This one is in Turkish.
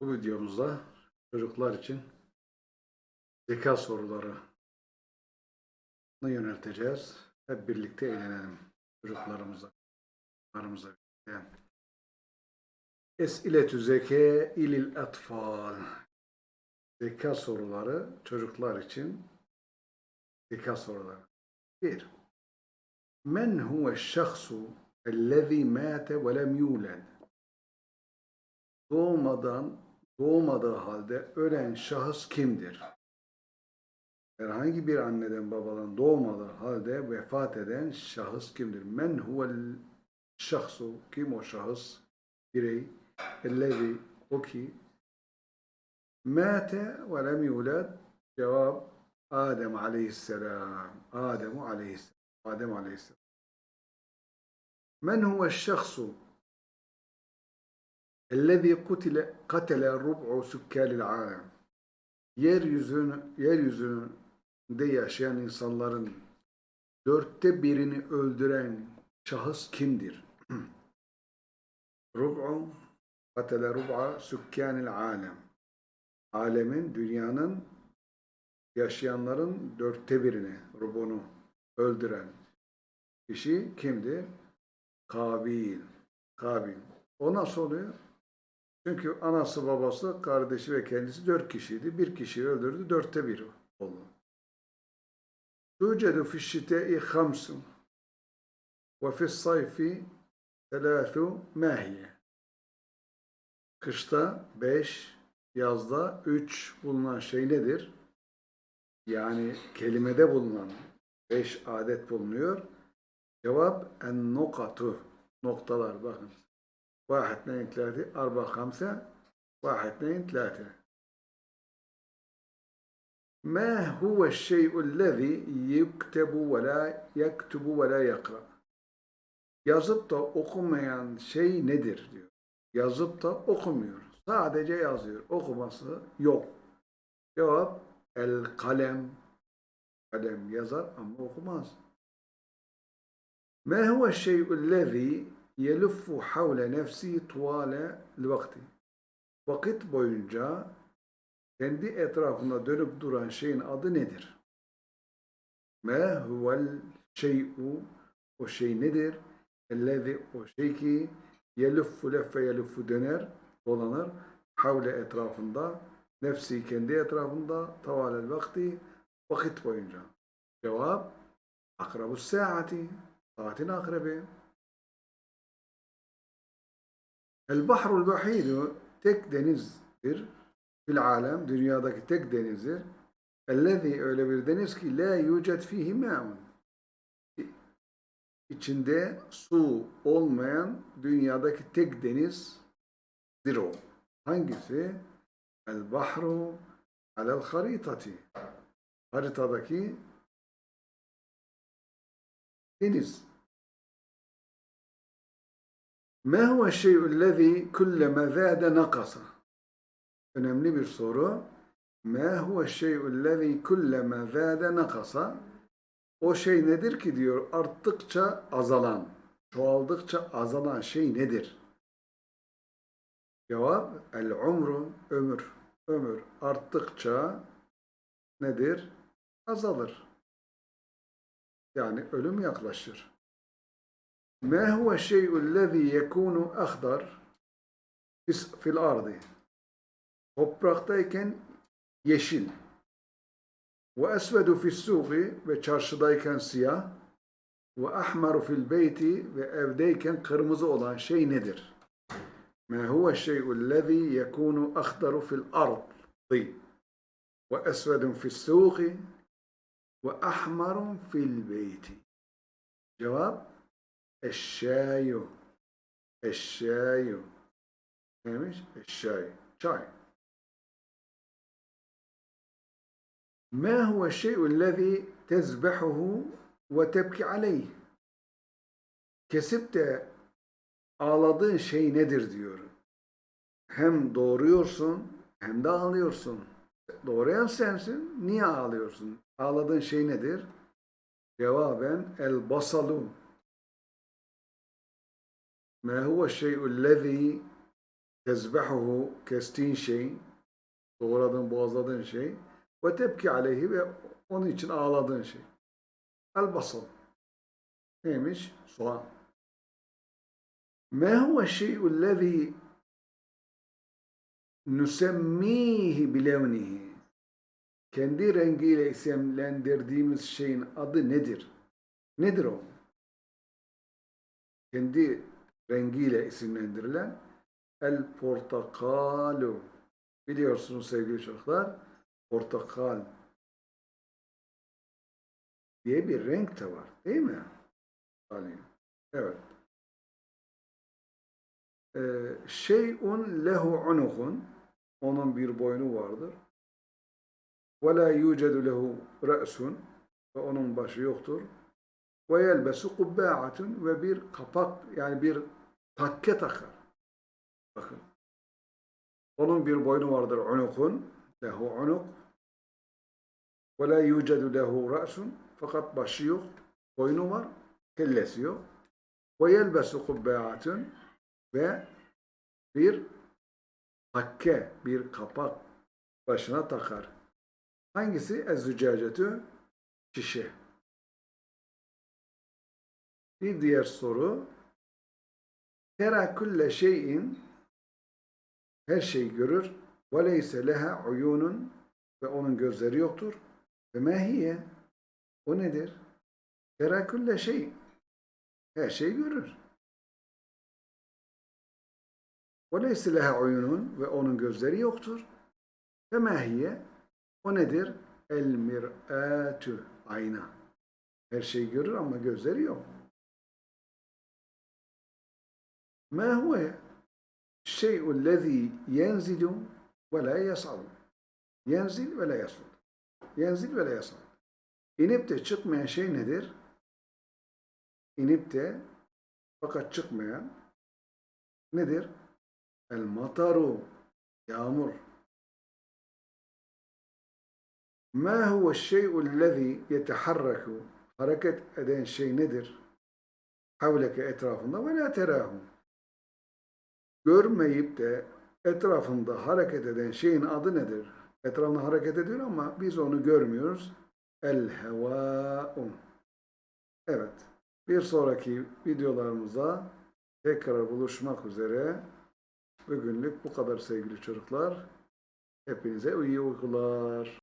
Bu videomuzda çocuklar için zeka soruları yönelteceğiz. Hep birlikte eğlenelim çocuklarımıza. Çocuklarımıza birlikte. Esiletü zeke ilil atfal. Zeka soruları çocuklar için zeka soruları. Bir. Men huve şahsu ellezî mâte ve lem yûled. Doğmadan, doğmadığı halde ölen şahıs kimdir? Herhangi bir anneden babadan doğmadığı halde vefat eden şahıs kimdir? Men huvel şahsu, kim o şahıs? Birey, ellezi, o ki, mâte ve lem yulad, cevap, Adem aleyhisselam, Adem aleyhisselam, Adem aleyhisselam. Men huve şahsu, Ellezî kutile katele rub'u sükkelil alem. Yeryüzünü, yeryüzünde yaşayan insanların dörtte birini öldüren şahıs kimdir? rub'u katele rub'a sükkanil alem. Alemin, dünyanın yaşayanların dörtte birini, rubunu öldüren kişi kimdir? Kabil. Kabil. O nasıl oluyor? Çünkü anası, babası, kardeşi ve kendisi dört kişiydi. Bir kişiyi öldürdü, dörtte biri oldu. Tucedu fişşite-i hamsın ve fissayfi telâthu mâhiye. Kışta beş, yazda üç bulunan şey nedir? Yani kelimede bulunan beş adet bulunuyor. Cevap en nokatu. Noktalar bakın. واحد اثنين ثلاثة أربعة خمسة واحد اثنين ثلاثة ما هو الشيء الذي يكتب ولا يكتب ولا يقرأ Yazıp da okumayan şey nedir diyor. Yazıp da okumuyor. Sadece yazıyor. Okuması yok. Cevap el kalem. Kalem yazar ama okumaz. ما هو الشيء الذي يلف حول نفسه طوال الوقت. Vakit boyunca kendi etrafında dönüp duran şeyin adı nedir? Ma huvel şey'u o şey nedir? Ellezi o şey ki yeluffu leffe yeluffu döner, dolanır. Havle etrafında, nefsi kendi etrafında, tavalel vakti, vakit boyunca. Cevap, akrabu saati, saatin akrebi. El bahrul bahidu tek denizdir. Fil alem, dünyadaki tek denizdir. Ellezî öyle bir deniz ki la yucet fihi ma'un. İçinde su olmayan dünyadaki tek denizdir o. Hangisi? El bahru alel haritati. Haritadaki deniz. Ma huve şey'üllezî kulleme zâde nakasa? Önemli bir soru. Ma huve şey'üllezî kulleme zâde nakasa? O şey nedir ki diyor arttıkça azalan, çoğaldıkça azalan şey nedir? Cevap el umru ömür. Ömür arttıkça nedir? Azalır. Yani ölüm yaklaşır. ما هو الشيء الذي يكون أخضر في الأرض topraktayken yeşil ve esvedu fissuqi ve çarşıdayken siyah ve ahmaru fil beyti ve evdeyken kırmızı olan şey nedir? Ma huve şey'ullezî yekûnu akhdaru fil ardi ve esvedun fissuqi ve ahmarun fil beyti. Cevap Eşşayu. Eşşayu. Neymiş? Eşşayu. Çay. ما هو الشيء الذي تذبحه وتبكي عليه? Kesip de ağladığın şey nedir diyor. Hem doğuruyorsun hem de ağlıyorsun. Doğrayan sensin. Niye ağlıyorsun? Ağladığın şey nedir? Cevaben el basalu. ما هو الشيء الذي tezbehuhu kestiğin şey, doğradığın, boğazladığın şey ve tepki aleyhi ve onun için ağladığın şey. El basal. Neymiş? Soğan. Ma huve şey'u lezî nüsemmihi bilevnihi. Kendi rengiyle isimlendirdiğimiz şeyin adı nedir? Nedir o? Kendi rengiyle isimlendirilen el portakalu. Biliyorsunuz sevgili çocuklar, portakal diye bir renk de var. Değil mi? Evet. Ee, şeyun lehu unuhun onun bir boynu vardır. Ve la yucedu lehu re'sun ve onun başı yoktur. Ve yelbesu kubba'atun ve bir kapak yani bir takke takar. Bakın. Onun bir boynu vardır unukun lehu unuk ve la yucedu lehu re'sun fakat başı yok. Boynu var. Kellesi yok. Ve yelbesu kubba'atun ve bir takke, bir kapak başına takar. Hangisi? Ez-zücacetü şişe. Bir diğer soru. Tera kulle şeyin her şeyi görür. Ve leyse leha uyunun ve onun gözleri yoktur. Ve mehiye o nedir? Tera kulle şey her şeyi görür. Ve leyse leha uyunun ve onun gözleri yoktur. Ve mehiye o nedir? El mir'atü ayna. Her şeyi görür ama gözleri yok. Ma huve şey'u lezî yenzilu ve la yas'al. Yenzil ve la yas'al. Yenzil ve la yas'al. İnip de çıkmayan şey nedir? İnip de fakat çıkmayan nedir? El mataru. Yağmur. Ma huve şey'u lezî yeteharraku. Hareket eden şey nedir? Havleke etrafında ve la terahu. Görmeyip de etrafında hareket eden şeyin adı nedir? Etrafında hareket ediyor ama biz onu görmüyoruz. El hevâ'u. Evet. Bir sonraki videolarımıza tekrar buluşmak üzere. Bugünlük bu kadar sevgili çocuklar. Hepinize iyi uykular.